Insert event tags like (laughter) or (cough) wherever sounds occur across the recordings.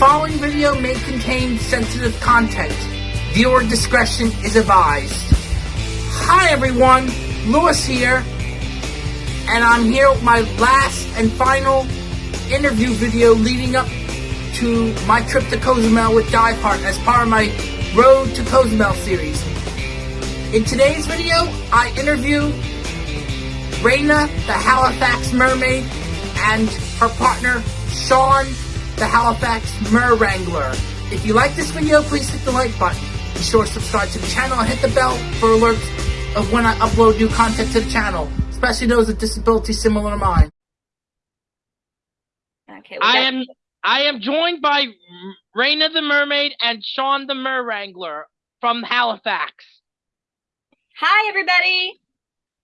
following video may contain sensitive content. Viewer discretion is advised. Hi everyone, Lewis here, and I'm here with my last and final interview video leading up to my trip to Cozumel with Diveheart as part of my Road to Cozumel series. In today's video, I interview Raina, the Halifax mermaid, and her partner, Sean, the Halifax Mer Wrangler. If you like this video, please hit the like button. Be sure to subscribe to the channel and hit the bell for alerts of when I upload new content to the channel, especially those with disabilities similar to mine. Okay. I am I am joined by Raina the Mermaid and Sean the Mer Wrangler from Halifax. Hi, everybody.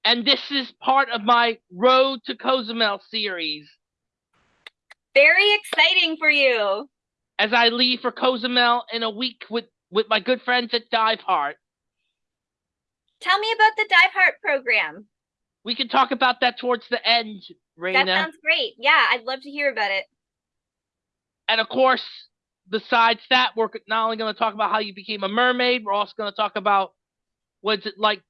And this is part of my Road to Cozumel series. Very exciting for you. As I leave for Cozumel in a week with, with my good friends at Dive Heart. Tell me about the Dive Heart program. We can talk about that towards the end, Raina. That sounds great. Yeah, I'd love to hear about it. And of course, besides that, we're not only going to talk about how you became a mermaid, we're also going to talk about what's it like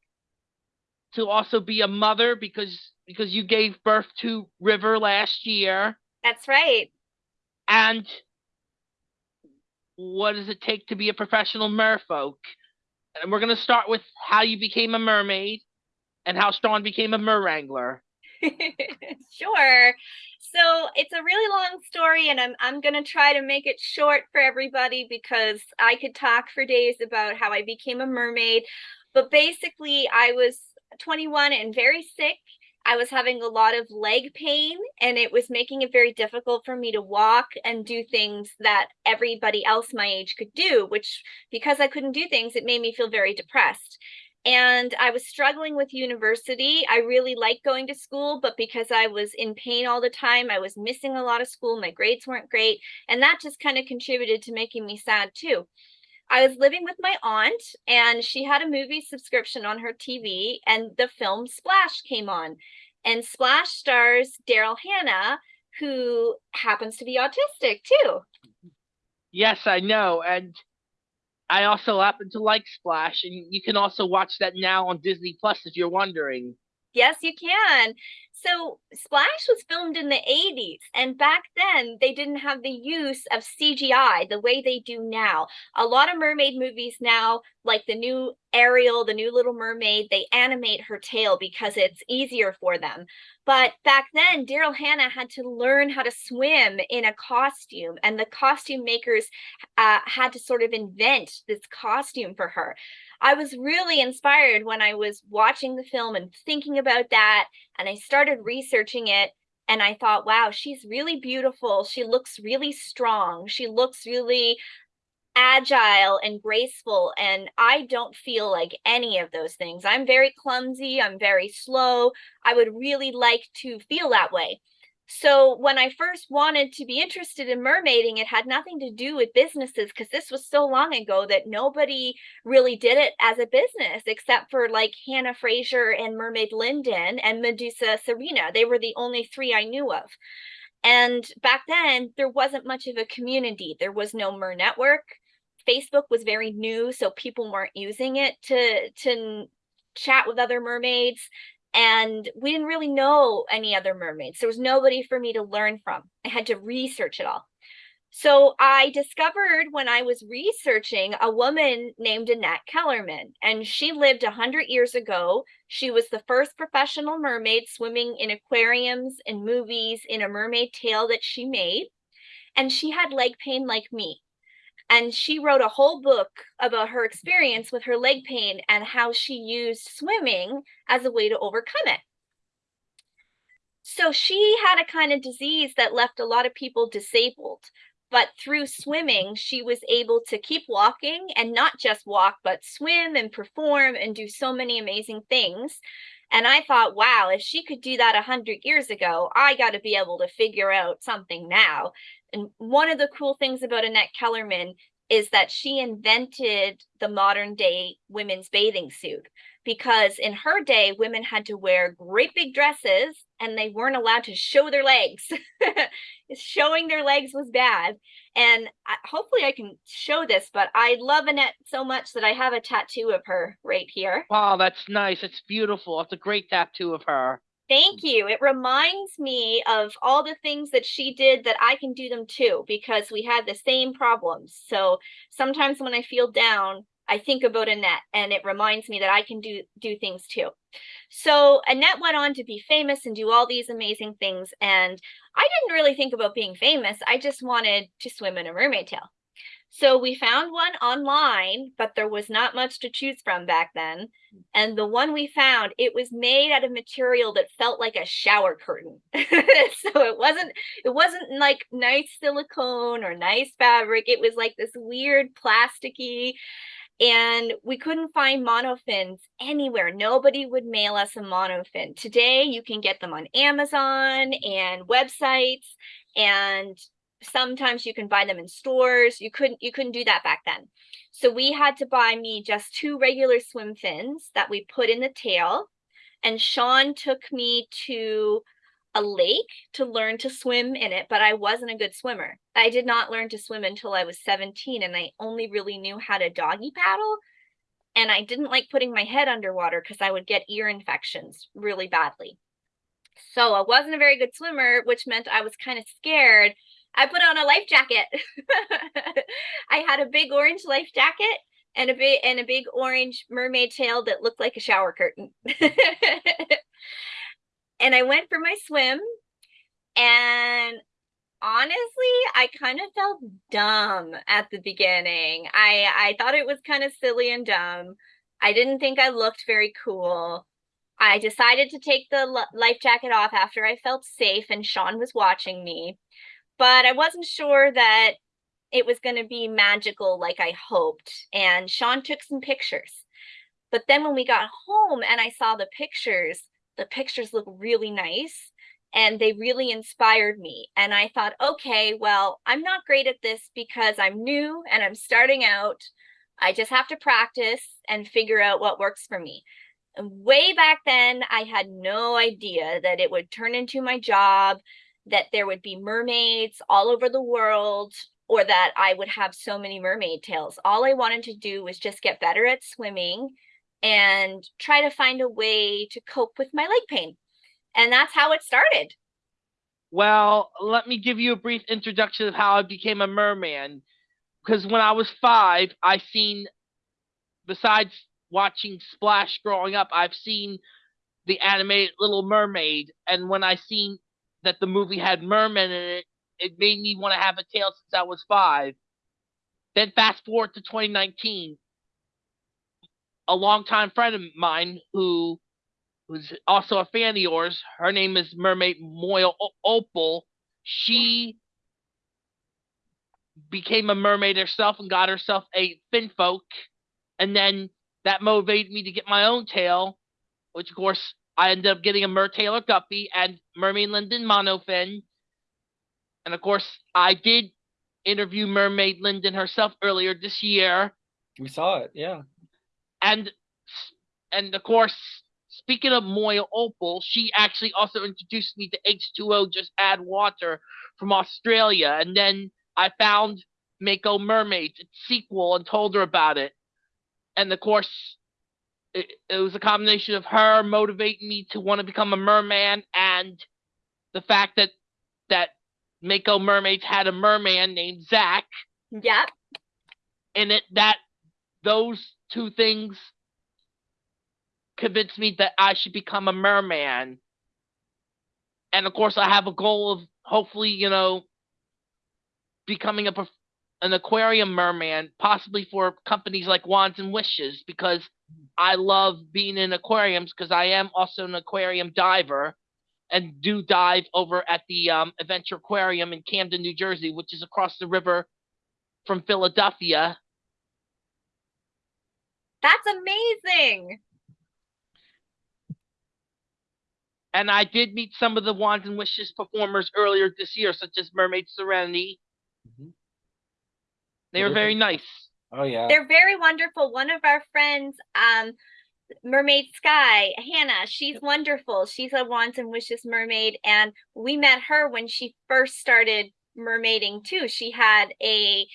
to also be a mother because because you gave birth to River last year. That's right. And what does it take to be a professional merfolk? And we're going to start with how you became a mermaid and how Sean became a mer wrangler. (laughs) sure. So it's a really long story, and I'm I'm gonna try to make it short for everybody because I could talk for days about how I became a mermaid. But basically, I was 21 and very sick. I was having a lot of leg pain, and it was making it very difficult for me to walk and do things that everybody else my age could do. Which, because I couldn't do things, it made me feel very depressed and I was struggling with university. I really liked going to school, but because I was in pain all the time, I was missing a lot of school. My grades weren't great. And that just kind of contributed to making me sad too. I was living with my aunt, and she had a movie subscription on her TV, and the film Splash came on. And Splash stars Daryl Hannah, who happens to be autistic too. Yes, I know. And I also happen to like Splash, and you can also watch that now on Disney Plus if you're wondering. Yes, you can. So Splash was filmed in the 80s, and back then they didn't have the use of CGI the way they do now. A lot of mermaid movies now, like the new Ariel, the new Little Mermaid, they animate her tail because it's easier for them. But back then, Daryl Hannah had to learn how to swim in a costume, and the costume makers uh, had to sort of invent this costume for her. I was really inspired when I was watching the film and thinking about that. And I started researching it and I thought, wow, she's really beautiful. She looks really strong. She looks really agile and graceful. And I don't feel like any of those things. I'm very clumsy. I'm very slow. I would really like to feel that way. So when I first wanted to be interested in mermaiding, it had nothing to do with businesses because this was so long ago that nobody really did it as a business except for like Hannah Fraser and Mermaid Linden and Medusa Serena. They were the only three I knew of. And back then, there wasn't much of a community. There was no Mer Network. Facebook was very new, so people weren't using it to to chat with other mermaids and we didn't really know any other mermaids. There was nobody for me to learn from. I had to research it all. So I discovered when I was researching a woman named Annette Kellerman, and she lived 100 years ago. She was the first professional mermaid swimming in aquariums and movies in a mermaid tail that she made. And she had leg pain like me. And she wrote a whole book about her experience with her leg pain and how she used swimming as a way to overcome it. So she had a kind of disease that left a lot of people disabled. But through swimming, she was able to keep walking and not just walk, but swim and perform and do so many amazing things. And I thought, wow, if she could do that 100 years ago, I got to be able to figure out something now. And one of the cool things about Annette Kellerman is that she invented the modern day women's bathing suit because in her day, women had to wear great big dresses and they weren't allowed to show their legs. (laughs) Showing their legs was bad. And I, hopefully I can show this, but I love Annette so much that I have a tattoo of her right here. Wow, that's nice. It's beautiful. It's a great tattoo of her. Thank you. It reminds me of all the things that she did that I can do them too, because we had the same problems. So sometimes when I feel down, I think about Annette and it reminds me that I can do do things too. So Annette went on to be famous and do all these amazing things. And I didn't really think about being famous. I just wanted to swim in a mermaid tail. So we found one online, but there was not much to choose from back then. And the one we found, it was made out of material that felt like a shower curtain. (laughs) so it wasn't it wasn't like nice silicone or nice fabric. It was like this weird plasticky and we couldn't find monofins anywhere. Nobody would mail us a monofin. Today, you can get them on Amazon and websites, and sometimes you can buy them in stores. You couldn't you couldn't do that back then. So we had to buy me just two regular swim fins that we put in the tail. And Sean took me to a lake to learn to swim in it, but I wasn't a good swimmer. I did not learn to swim until I was 17 and I only really knew how to doggy paddle. And I didn't like putting my head underwater because I would get ear infections really badly. So I wasn't a very good swimmer, which meant I was kind of scared. I put on a life jacket. (laughs) I had a big orange life jacket and a big and a big orange mermaid tail that looked like a shower curtain. (laughs) and I went for my swim and honestly I kind of felt dumb at the beginning. I I thought it was kind of silly and dumb. I didn't think I looked very cool. I decided to take the life jacket off after I felt safe and Sean was watching me. But I wasn't sure that it was going to be magical like I hoped. And Sean took some pictures. But then when we got home and I saw the pictures, the pictures look really nice and they really inspired me. And I thought, okay, well, I'm not great at this because I'm new and I'm starting out. I just have to practice and figure out what works for me. And way back then, I had no idea that it would turn into my job, that there would be mermaids all over the world, or that I would have so many mermaid tails. All I wanted to do was just get better at swimming and try to find a way to cope with my leg pain. And that's how it started. Well, let me give you a brief introduction of how I became a merman. Because when I was five, I seen, besides watching Splash growing up, I've seen the animated Little Mermaid. And when I seen that the movie had mermen in it, it made me want to have a tail since I was five. Then fast forward to 2019, a longtime friend of mine who who's also a fan of yours. Her name is Mermaid Moya Opal. She became a mermaid herself and got herself a Finfolk, and then that motivated me to get my own tail, which of course I ended up getting a Mertailor Guppy and Mermaid Linden Monofin. And of course, I did interview Mermaid Linden herself earlier this year. We saw it, yeah and and of course, speaking of Moya Opal, she actually also introduced me to H2O Just Add Water from Australia, and then I found Mako Mermaids, its sequel, and told her about it. And of course, it, it was a combination of her motivating me to want to become a merman and the fact that that Mako Mermaids had a merman named Zach. Yep. And it that those two things convinced me that I should become a merman. And of course, I have a goal of hopefully, you know, becoming a an aquarium merman, possibly for companies like Wands and Wishes, because I love being in aquariums because I am also an aquarium diver and do dive over at the um, Adventure Aquarium in Camden, New Jersey, which is across the river from Philadelphia. That's amazing. And I did meet some of the Wands and Wishes performers earlier this year, such as Mermaid Serenity. Mm-hmm. They were very nice. Oh yeah. They're very wonderful. One of our friends, um, Mermaid Sky, Hannah, she's wonderful. She's a Wands and Wishes mermaid. And we met her when she first started mermaiding too. She had a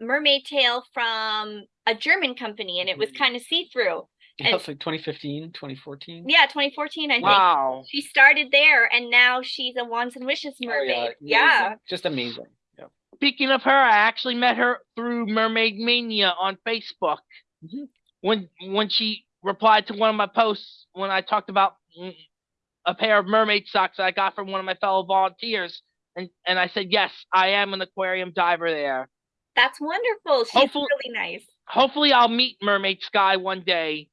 mermaid tail from a German company and it was Mhm. kind of see-through. Yeah, And- it's like 2015, 2014. Yeah, 2014, I think. Wow. She started there and now she's a Wands and Wishes Oh, mermaid. yeah, yeah. Just amazing. Yeah. Speaking of her, I actually met her through Mermaid Mania on Facebook. Mhm. When when she replied to one of my posts when I talked about a pair of mermaid socks I got from one of my fellow volunteers, and and I said yes, I am an aquarium diver there. That's wonderful. She's Hopefully- really nice. Hopefully, I'll meet Mermaid Sky one day.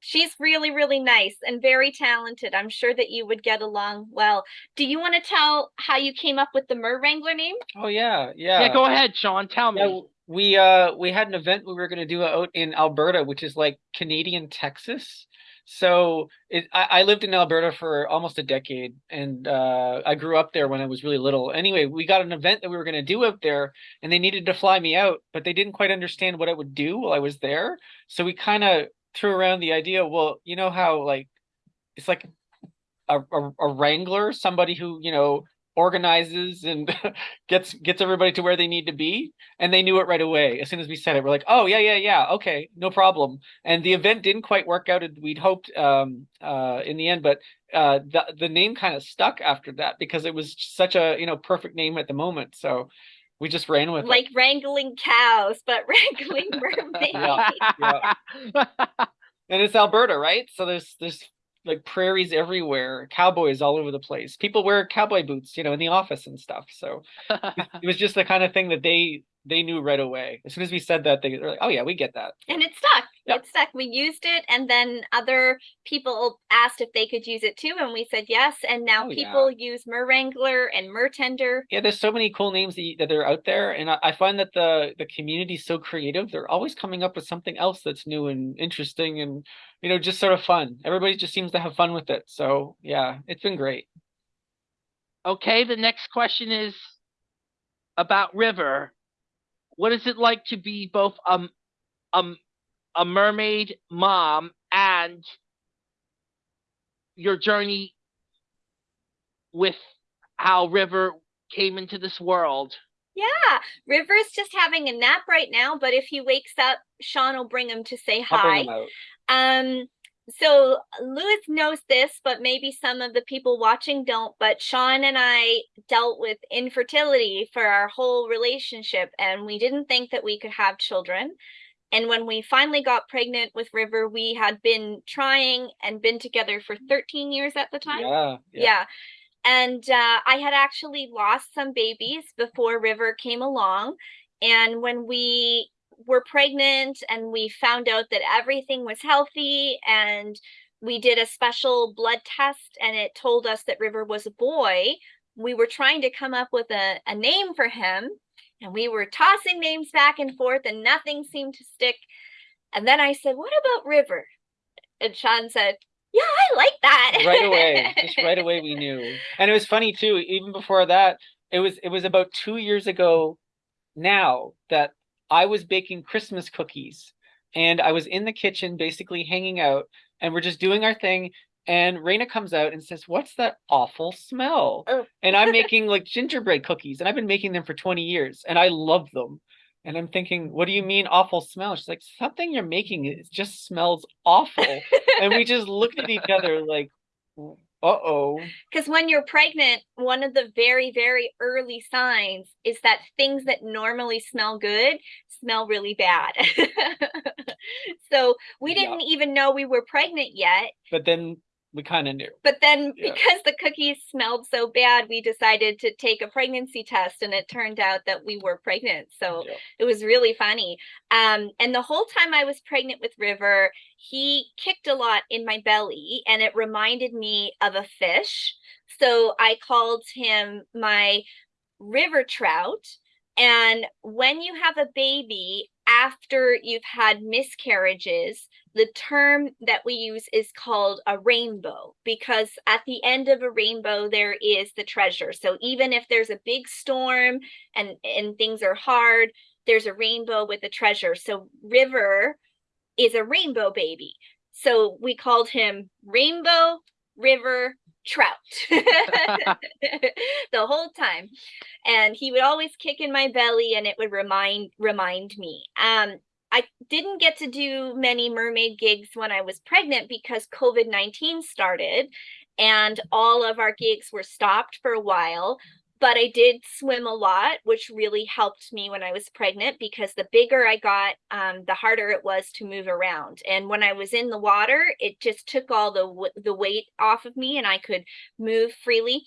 She's really, really nice and very talented. I'm sure that you would get along well. Do you want to tell how you came up with the Mer Wrangler name? Oh yeah, yeah. Yeah, go ahead, Sean. Tell me. Yeah, we uh we had an event we were going to do out in Alberta, which is like Canadian Texas. So it, I, I lived in Alberta for almost a decade, and uh, I grew up there when I was really little. Anyway, we got an event that we were going to do out there, and they needed to fly me out, but they didn't quite understand what I would do while I was there. So we kind of threw around the idea. Well, you know how like it's like a, a, a wrangler, somebody who you know organizes and (laughs) gets gets everybody to where they need to be and they knew it right away as soon as we said it we're like oh yeah yeah yeah okay no problem and the event didn't quite work out as we'd hoped um uh in the end but uh the the name kind of stuck after that because it was such a you know perfect name at the moment so we just ran with it Like wrangling cows, but (laughs) wrangling mermaids. (laughs) Yeah, and it's Alberta, right? So there's there's like prairies everywhere, cowboys all over the place. People wear cowboy boots, you know, in the office and stuff. So (laughs) it was just the kind of thing that they they knew right away. As soon as we said that, they were like, "Oh yeah, we get that." And it stuck. Yep. It stuck. We used it, and then other people asked if they could use it too, and we said yes. And now Oh, yeah. people use Mer Wrangler and Mer Tender. Yeah, there's so many cool names that, that are out there, and I, I find that the the community's so creative. They're always coming up with something else that's new and interesting, and you know, just sort of fun. Everybody just seems to have fun with it. So yeah, it's been great. okay, the next question is about River. What is it like to be both um um a mermaid mom and your journey with how River came into this world? Yeah, River's just having a nap right now, but if he wakes up, Sean will bring him to say hi. bring them out. Um, so Lewis knows this, but maybe some of the people watching don't. But Sean and I dealt with infertility for our whole relationship, and we didn't think that we could have children. And when we finally got pregnant with River, we had been trying and been together for 13 years at the time. Yeah, yeah. Yeah. And uh, I had actually lost some babies before River came along. And when we were pregnant and we found out that everything was healthy and we did a special blood test and it told us that River was a boy, we were trying to come up with a, a name for him. And we were tossing names back and forth and nothing seemed to stick. And then I said, What about River? And Sean said, Yeah, I like that. right away just right away we (laughs) knew and it was funny too even before that it was it was about two years ago now that i was baking christmas cookies and i was in the kitchen basically hanging out and we're just doing our thing and Raina comes out and says, "What's that awful smell?" Oh. And I'm (laughs) making like gingerbread cookies, and I've been making them for 20 years, and I love them. And I'm thinking, "What do you mean awful smell?" She's like, "Something you're making it just smells awful." and we just looked at each other like, "Uh oh." Because when you're pregnant, one of the very, very early signs is that things that normally smell good smell really bad. (laughs) so we didn't even know we were pregnant yet. But then we kind of knew. But then Yeah. because the cookies smelled so bad, we decided to take a pregnancy test and it turned out that we were pregnant. So Yeah. it was really funny. Um, and the whole time I was pregnant with River, he kicked a lot in my belly and it reminded me of a fish. So I called him my river trout. And when you have a baby after you've had miscarriages, the term that we use is called a rainbow because at the end of a rainbow there is the treasure. So even if there's a big storm and and things are hard, there's a rainbow with a treasure. So River is a rainbow baby. So we called him Rainbow River Trout (laughs) the whole time. And he would always kick in my belly and it would remind remind me. Um I didn't get to do many mermaid gigs when I was pregnant because COVID-19 started and all of our gigs were stopped for a while but I did swim a lot, which really helped me when I was pregnant because the bigger I got, um, the harder it was to move around. And when I was in the water, it just took all the the weight off of me, and I could move freely.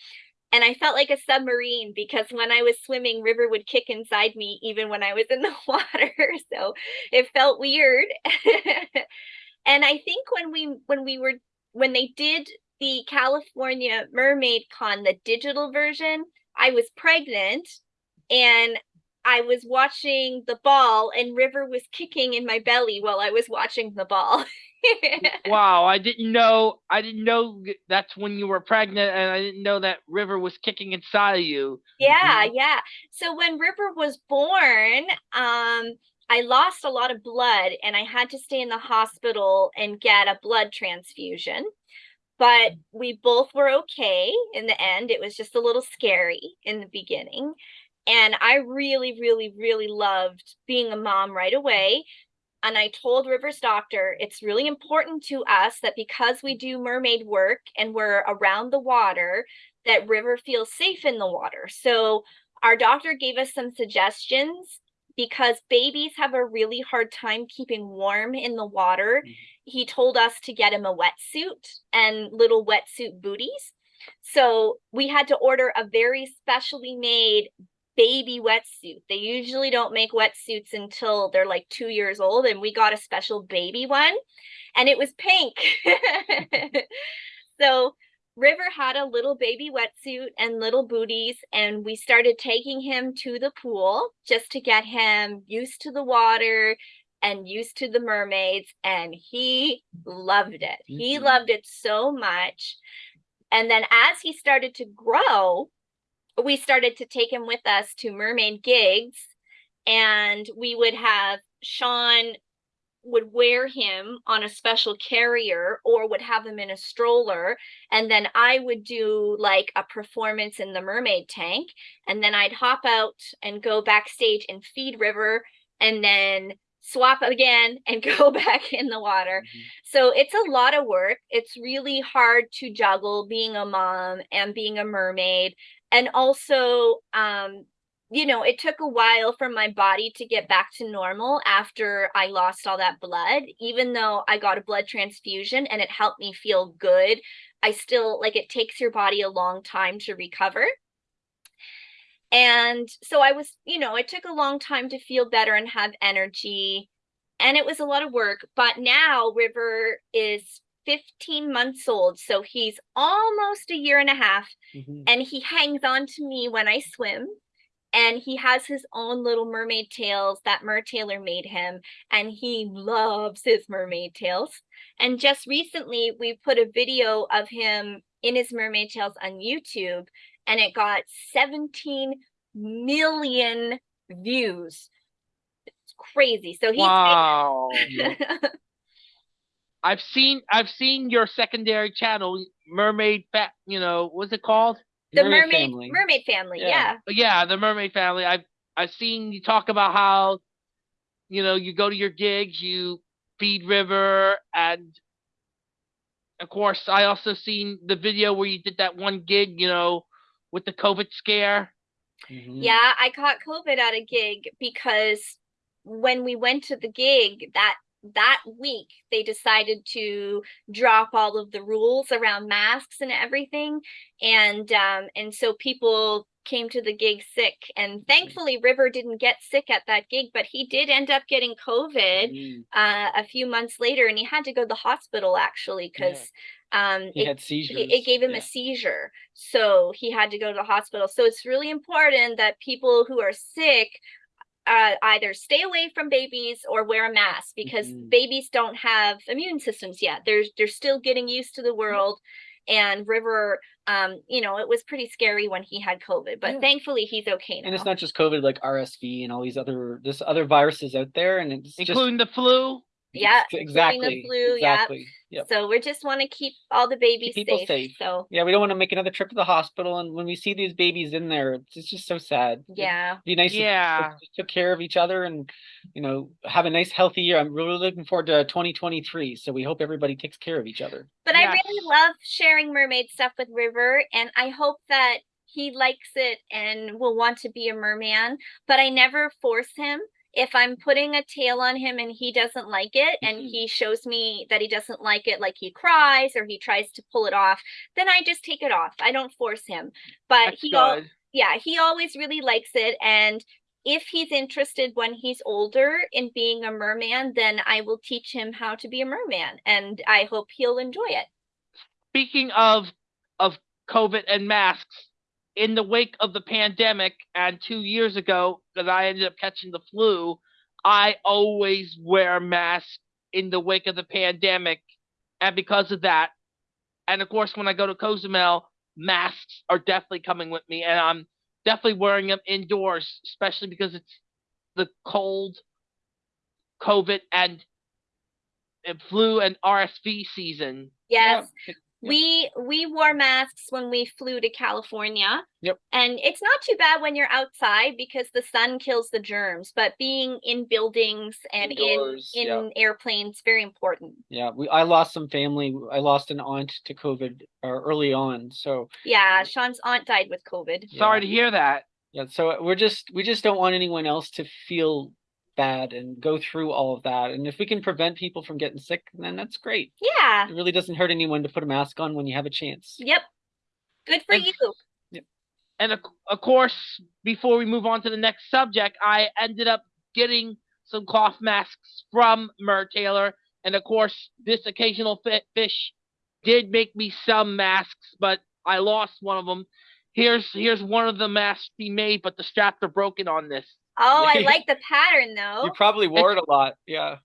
And I felt like a submarine because when I was swimming, River would kick inside me even when I was in (laughs) the water. So it felt weird. (laughs) and I think when we when we were when they did the California Mermaid Con, the digital version, I was pregnant and I was watching the ball and River was kicking in my belly while I was watching the ball. (laughs) wow, I didn't know I didn't know that's when you were pregnant and I didn't know that River was kicking inside of you. Yeah, mm-hmm. yeah. So when River was born, um I lost a lot of blood and I had to stay in the hospital and get a blood transfusion but we both were okay in the end. It was just a little scary in the beginning. And I really, really, really loved being a mom right away. And I told River's doctor, it's really important to us that because we do mermaid work and we're around the water, that River feels safe in the water. So our doctor gave us some suggestions because babies have a really hard time keeping warm in the water. Mm-hmm. He told us to get him a wetsuit and little wetsuit booties. So we had to order a very specially made baby wetsuit. They usually don't make wetsuits until they're like two years old, and we got a special baby one, and it was pink. (laughs) so River had a little baby wetsuit and little booties, and we started taking him to the pool just to get him used to the water and used to the mermaids. And he loved it. Mm-hmm. He loved it so much. And then as he started to grow, we started to take him with us to mermaid gigs, and we would have Sean would wear him on a special carrier or would have him in a stroller and then i would do like a performance in the mermaid tank and then i'd hop out and go backstage and feed river and then swap again (laughs) and go back in the water mm-hmm. so it's a lot of work it's really hard to juggle being a mom and being a mermaid and also um you know, it took a while for my body to get back to normal after I lost all that blood. Even though I got a blood transfusion and it helped me feel good, I still like it takes your body a long time to recover. And so I was, you know, it took a long time to feel better and have energy. And it was a lot of work. But now River is 15 months old. So he's almost a year and a half. Mm-hmm. And he hangs on to me when I swim and he has his own little mermaid tails that Mertailor made him, and he loves his mermaid tails. And just recently, we put a video of him in his mermaid tails on YouTube, and it got 17 million views. It's crazy. So he's wow. (laughs) I've seen I've seen your secondary channel, Mermaid Fat. You know, what's it called? The mermaid mermaid family, mermaid family yeah. yeah. yeah the mermaid family i've i've seen you talk about how you know you go to your gigs you feed river and of course i also seen the video where you did that one gig you know with the covid scare mm-hmm. yeah i caught covid at a gig because when we went to the gig that that week they decided to drop all of the rules around masks and everything and um and so people came to the gig sick and mm-hmm. thankfully river didn't get sick at that gig but he did end up getting covid mm. uh, a few months later and he had to go to the hospital actually because yeah. um he it, had seizures. It, it gave him yeah. a seizure so he had to go to the hospital so it's really important that people who are sick uh, either stay away from babies or wear a mask because mm-hmm. babies don't have immune systems yet. They're they're still getting used to the world. And River, um, you know, it was pretty scary when he had COVID, but yeah. thankfully he's okay now. And it's not just COVID, like RSV and all these other this other viruses out there, and it's including just, the flu. Yeah, Ex- exactly. flu, yeah. exactly. Yep. So we just want to keep all the babies people safe. safe. So Yeah, we don't want to make another trip to the hospital, and when we see these babies in there, it's, it's just so sad. It'd yeah. be nice. Yeah. folks just took care of each other, and you know, have a nice, healthy year. I'm really looking forward to 2023. So we hope everybody takes care of each other. But I really love sharing mermaid stuff with River, and I hope that he likes it and will want to be a merman. But I never force him. If I'm putting a tail on him and he doesn't like it, and Mhm. he shows me that he doesn't like it, like he cries or he tries to pull it off, then I just take it off. I don't force him. But That's he al- yeah, he always really likes it. And if he's interested when he's older in being a merman, then I will teach him how to be a merman. And I hope he'll enjoy it. Speaking of of COVID and masks, in the wake of the pandemic and two years ago, that I ended up catching the flu, I always wear masks in the wake of the pandemic, and because of that, and of course when I go to Cozumel, masks are definitely coming with me, and I'm definitely wearing them indoors, especially because it's the cold, COVID and, and flu and RSV season. Yes. Yeah. We we wore masks when we flew to California. Yep. And it's not too bad when you're outside because the sun kills the germs, but being in buildings and Indoors, in yeah. in airplanes very important. Yeah, we I lost some family. I lost an aunt to COVID uh, early on, so Yeah, Sean's aunt died with COVID. Sorry Yeah. to hear that. yeah. So we're just we just don't want anyone else to feel bad and go through all of that. And if we can prevent people from getting sick, then that's great. Yeah. It really doesn't hurt anyone to put a mask on when you have a chance. Yep. Good for And- you. And of, of course, before we move on to the next subject, I ended up getting some cloth masks from Mertailor. And of course, this occasional fish did make me some masks, but I lost one of them. Here's here's one of the masks he made, but the straps are broken on this. Oh, I (laughs) like the pattern though. You probably wore it a lot. Yeah.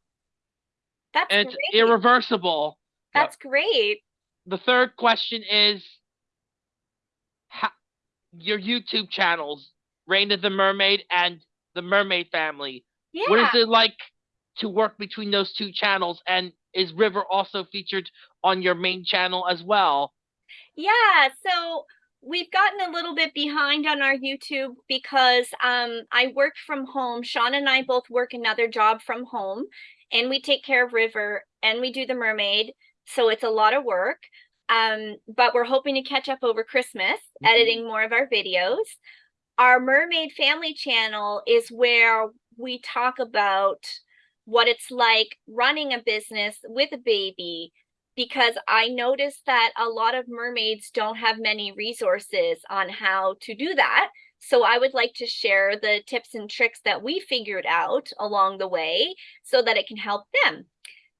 That's And it's irreversible. That's great. The third question is how, your YouTube channels, Raina the Mermaid and the Mermaid Family. Yeah. What is it like to work between those two channels? And is River also featured on your main channel as well? Yeah, so we've gotten a little bit behind on our YouTube because um I work from home. Sean and I both work another job from home and we take care of River and we do the mermaid. So it's a lot of work. Um, but we're hoping to catch up over Christmas, Mhm. editing more of our videos. Our mermaid family channel is where we talk about what it's like running a business with a baby, because I noticed that a lot of mermaids don't have many resources on how to do that. So I would like to share the tips and tricks that we figured out along the way so that it can help them.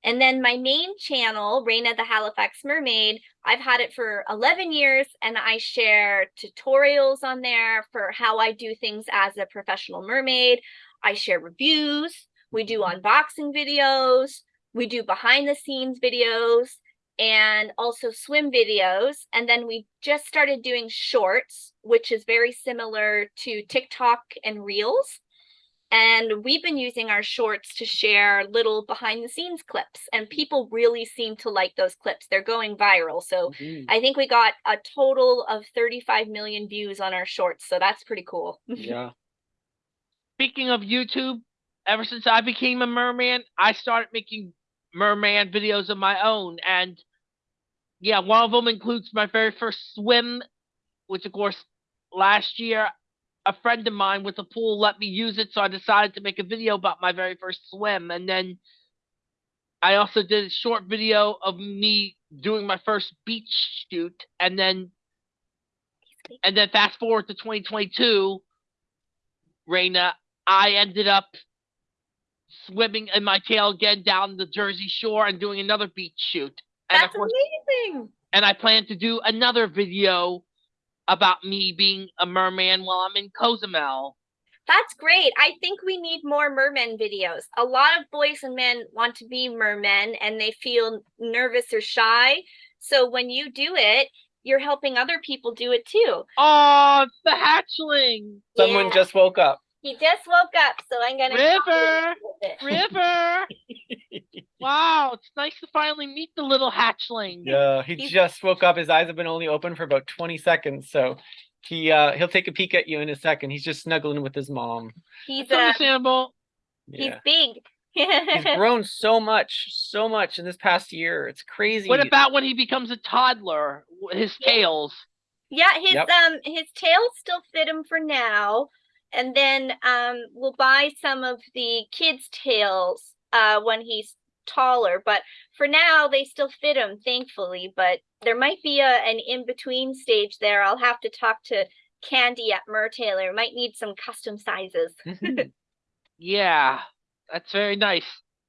And then my main channel, Raina the Halifax Mermaid, I've had it for 11 years and I share tutorials on there for how I do things as a professional mermaid. I share reviews, we do mm-hmm. unboxing videos, we do behind the scenes videos and also swim videos. And then we just started doing shorts, which is very similar to TikTok and Reels. And we've been using our shorts to share little behind the scenes clips, and people really seem to like those clips. They're going viral. So Mhm. I think we got a total of 35 million views on our shorts. So that's pretty cool. (laughs) Yeah. Speaking of YouTube, ever since I became a merman, I started making merman videos of my own. And yeah, one of them includes my very first swim, which of course last year a friend of mine with a pool let me use it, so I decided to make a video about my very first swim. And then I also did a short video of me doing my first beach shoot, and then and then fast forward to 2022, Raina, I ended up swimming in my tail again down the Jersey Shore and doing another beach shoot. And That's of course, amazing. And I plan to do another video about me being a merman while I'm in Cozumel. That's great. I think we need more mermen videos. A lot of boys and men want to be mermen and they feel nervous or shy. So when you do it, you're helping other people do it too. Oh, it's the hatchling! Someone Yeah. just woke up. He just woke up, so I'm gonna River! with it. River! (laughs) Wow, it's nice to finally meet the little hatchling. Yeah, he He's- just woke up. His eyes have been only open for about 20 seconds, so he uh he'll take a peek at you in a second. He's just snuggling with his mom. He's It's uh, understandable. he's Yeah. big. He's (laughs) grown so much, so much in this past year. It's crazy. What about when he becomes a toddler? His tails. Yeah, his Yep. um his tails still fit him for now, and then um we'll buy some of the kids' tails uh when he's taller. But for now, they still fit them, thankfully. But there might be a an in between stage there. I'll have to talk to Candy at Mertailor. Might need some custom sizes. (laughs) Mhm. Yeah, that's very nice.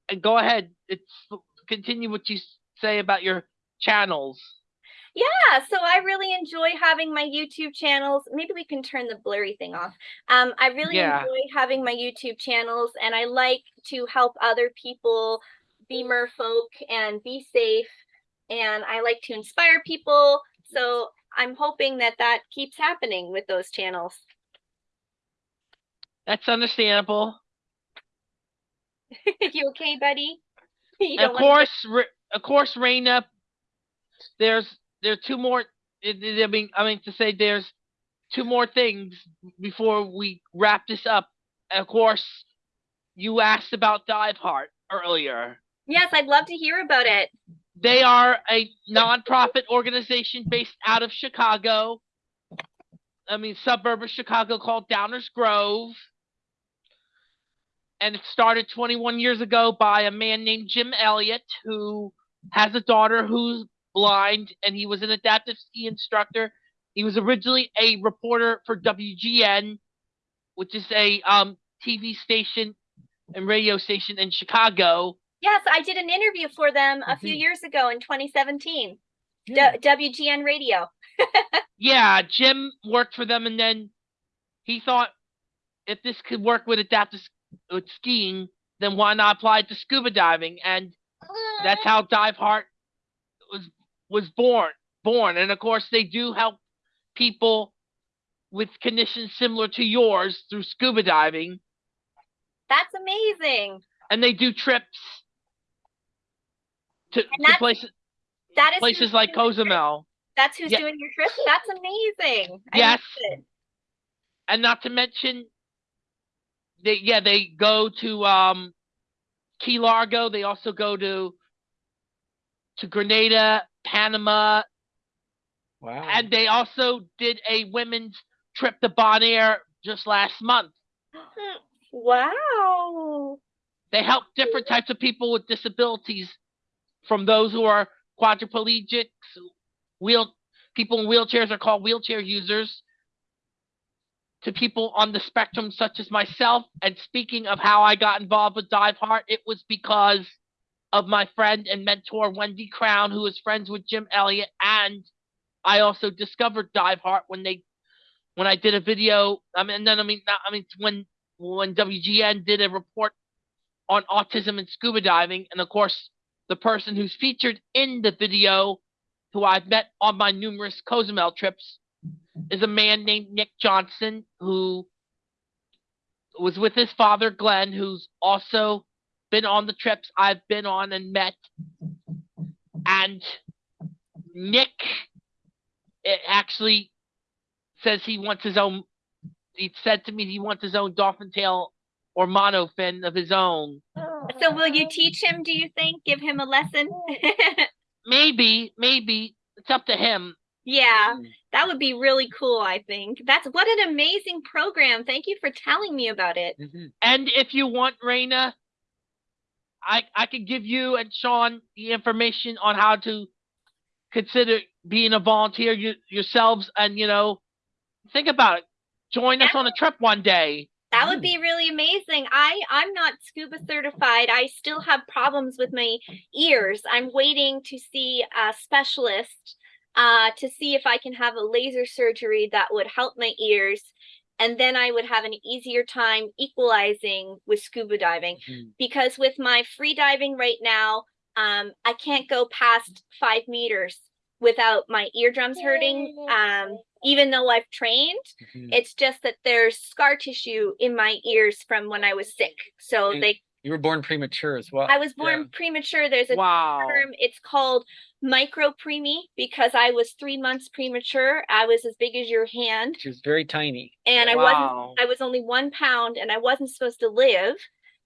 And go ahead. It's continue what you say about your channels. Yeah, so I really enjoy having my YouTube channels. Maybe we can turn the blurry thing off. Um, I really Yeah. enjoy having my YouTube channels, and I like to help other people be merfolk and be safe. And I like to inspire people. So I'm hoping that that keeps happening with those channels. That's understandable. (laughs) you okay, buddy? (laughs) You of course, of course, Raina. There's there are two more. I I mean, I mean to say there's two more things before we wrap this up. And of course, you asked about Dive Heart earlier. Yes, I'd love to hear about it. They are a nonprofit organization based out of Chicago. I mean, suburb of Chicago called Downers Grove. And it started 21 years ago by a man named Jim Elliott, who has a daughter who's blind, and he was an adaptive ski instructor. He was originally a reporter for WGN, which is a um, TV station and radio station in Chicago. Yes, I did an interview for them a few Mhm. years ago in 2017. Yeah. WGN Radio. (laughs) yeah, Jim worked for them, and then he thought if this could work with adaptive with skiing, then why not apply it to scuba diving? And that's how Dive Heart was was born. Born, and of course, they do help people with conditions similar to yours through scuba diving, That's amazing. and they do trips to, to places That is places like doing your trip? Cozumel. That's who's Yeah. doing your trip. That's amazing. I Yes. love and not to mention they yeah they go to um Key Largo they also go to to Grenada Panama Wow. and they also did a women's trip to Bonaire just last month (gasps) Wow. they help different types of people with disabilities from those who are quadriplegics wheel people in wheelchairs are called wheelchair users to people on the spectrum such as myself and speaking of how i got involved with dive heart it was because of my friend and mentor wendy crown who is friends with jim elliott and i also discovered dive heart when they when i did a video i mean then i mean not, i mean when when wgn did a report on autism and scuba diving. And of course, the person who's featured in the video, who I've met on my numerous Cozumel trips, is a man named Nick Johnson, who was with his father, Glenn, who's also been on the trips I've been on and met. And Nick eh, actually says he wants his own, he said to me he wants his own dolphin tail or monofin of his own. So will you teach him, do you think? Give him a lesson? (laughs) Maybe, maybe it's up to him. yeah, Mm. that would be really cool, I think. That's what an amazing program. Thank you for telling me about it. Mhm. And if you want, Raina, I I could give you and Sean the information on how to consider being a volunteer you, yourselves, and you know, think about it. Join us on a trip one day. That would Mm. be really amazing. I I'm not scuba certified. I still have problems with my ears. I'm waiting to see a specialist uh to see if I can have a laser surgery that would help my ears and then I would have an easier time equalizing with scuba diving Mhm. because with my free diving right now um I can't go past 5 meters without my eardrums hurting um even though I've trained Mhm. it's just that there's scar tissue in my ears from when I was sick. So And- they You were born premature as well. I was born Yeah. premature. There's a Wow. term. It's called micropreemie because I was three months premature. I was as big as your hand, She was very tiny. and I wasn't. I was only one pound, and I wasn't supposed to live.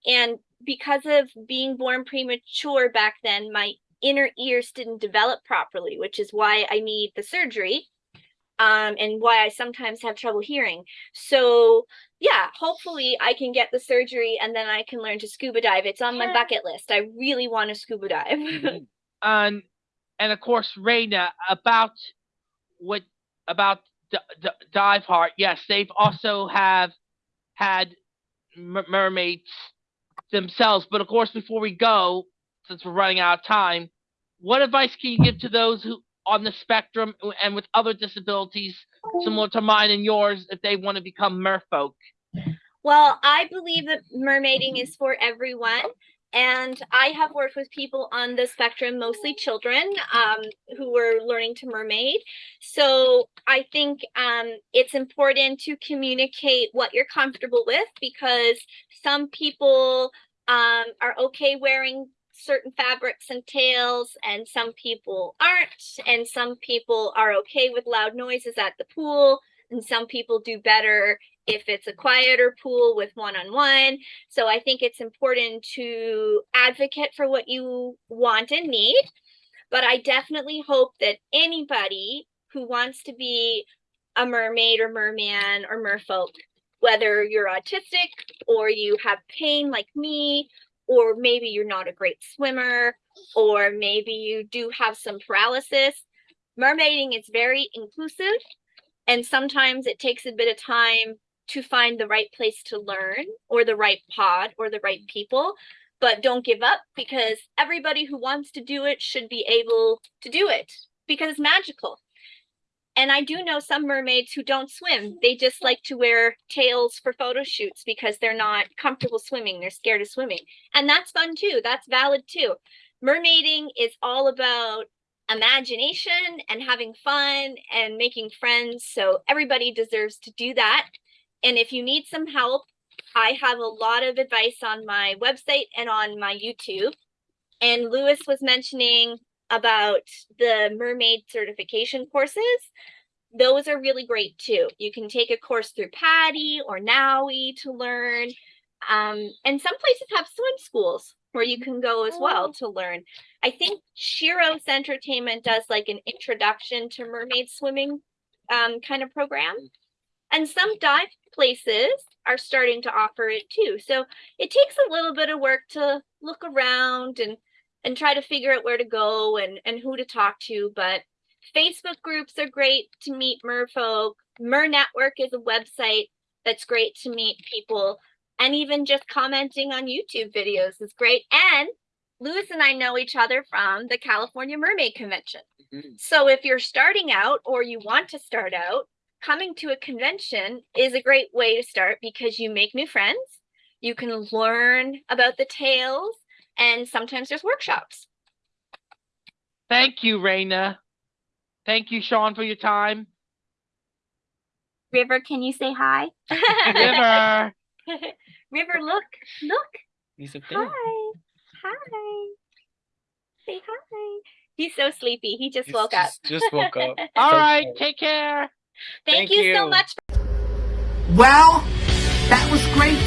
And because of being born premature back then, my inner ears didn't develop properly, which is why I need the surgery. Um, and why I sometimes have trouble hearing. So yeah, hopefully I can get the surgery and then I can learn to scuba dive. It's on my bucket list. I really want to scuba dive. (laughs) and and of course Raina about what about D- D- Diveheart. Yes, they've also have had mer- mermaids themselves. But of course, before we go, since we're running out of time, what advice can you give to those who on the spectrum and with other disabilities similar to mine and yours if they want to become merfolk? Well, I believe that mermaiding is for everyone. And I have worked with people on the spectrum, mostly children, um, who were learning to mermaid. So I think um, it's important to communicate what you're comfortable with because some people um, are okay wearing certain fabrics and tails, and some people aren't. And some people are okay with loud noises at the pool, and some people do better if it's a quieter pool with one on one. So I think it's important to advocate for what you want and need. But I definitely hope that anybody who wants to be a mermaid or merman or merfolk, whether you're autistic or you have pain like me, or maybe you're not a great swimmer, or maybe you do have some paralysis, mermaiding is very inclusive. And sometimes it takes a bit of time to find the right place to learn or the right pod or the right people but don't give up because everybody who wants to do it should be able to do it because it's magical and i do know some mermaids who don't swim. They just like to wear tails for photo shoots because they're not comfortable swimming. They're scared of swimming. And that's fun too. That's valid too. Mermaiding is all about imagination and having fun and making friends. So everybody deserves to do that. And if you need some help, I have a lot of advice on my website and on my YouTube. And Lewis was mentioning about the mermaid certification courses. Those are really great too. You can take a course through PADI or NAUI to learn. Um, and some places have swim schools where you can go as well to learn. I think Shiros Entertainment does like an introduction to mermaid swimming um, kind of program. And some dive places are starting to offer it too. So it takes a little bit of work to look around and and try to figure out where to go and and who to talk to. But Facebook groups are great to meet merfolk. Mer Network is a website that's great to meet people. And even just commenting on YouTube videos is great. And Lewis and I know each other from the California Mermaid Convention. Mhm. So if you're starting out or you want to start out, coming to a convention is a great way to start because you make new friends. You can learn about the tails, and sometimes there's workshops. Thank you, Raina. Thank you, Sean, for your time. River, can you say hi? River. (laughs) River, look, look. He's up Hi. there. Hi. Say hi. He's so sleepy. He just He's woke up. just- just woke up. (laughs) All So right, cool. take care. Thank, Thank you so much. Well, that was great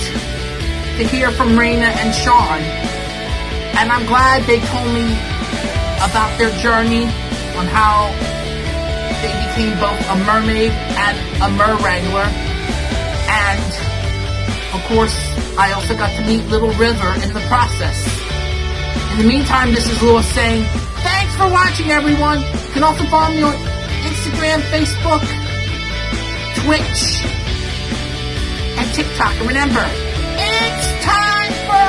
to hear from Raina and Sean. And I'm glad they told me about their journey on how they became both a mermaid and a mer wrangler. And of course, I also got to meet Little River in the process. In the meantime, this is Lewis saying, thanks for watching everyone. You can also follow me on Instagram, Facebook, Twitch, and TikTok. And remember, it's time for